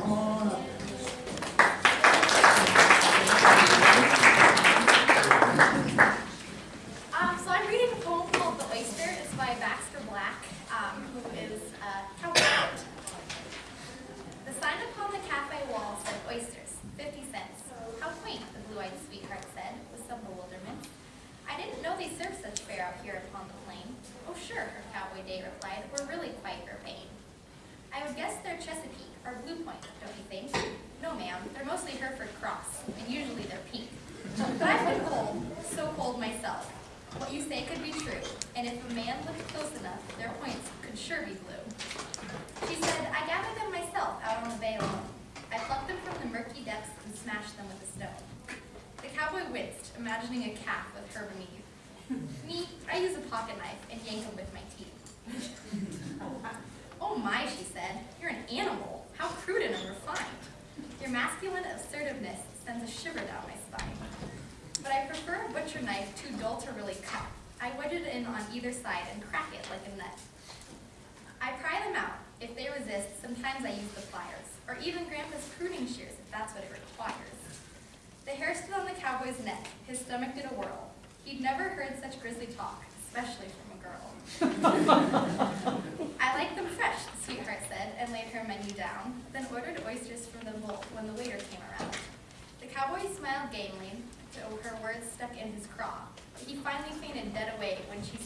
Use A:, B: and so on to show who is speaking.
A: Come on up.
B: Um, so I'm reading a poem called The Oyster. It's by Baxter Black, um, who is a cowboy. The sign upon the cafe wall said oysters, 50 cents. How quaint, the blue-eyed sweetheart said, with some bewilderment. I didn't know they served such fare out here upon the plain. Oh sure, her cowboy date replied, we're really quite urbane. I would guess they're Chesapeake or Blue No, they're mostly Hereford Cross, and usually they're pink. Um, but I've been cold, so cold myself. What you say could be true, and if a man looked close enough, their points could sure be blue. She said, I gathered them myself out on the bay alone. I plucked them from the murky depths and smashed them with a stone. The cowboy winced, imagining a calf with her beneath. Me, I use a pocket knife and yank them with my teeth. Oh my, she Your masculine assertiveness sends a shiver down my spine. But I prefer a butcher knife too dull to really cut. I wedge it in on either side and crack it like a nut. I pry them out. If they resist, sometimes I use the pliers, or even Grandpa's pruning shears if that's what it requires. The hair stood on the cowboy's neck. His stomach did a whirl. He'd never heard such grisly talk, especially from a girl. I like them fresh, the sweetheart and laid her menu down, then ordered oysters from the bowl when the waiter came around. The cowboy smiled gamely, though her words stuck in his craw. He finally fainted dead away when she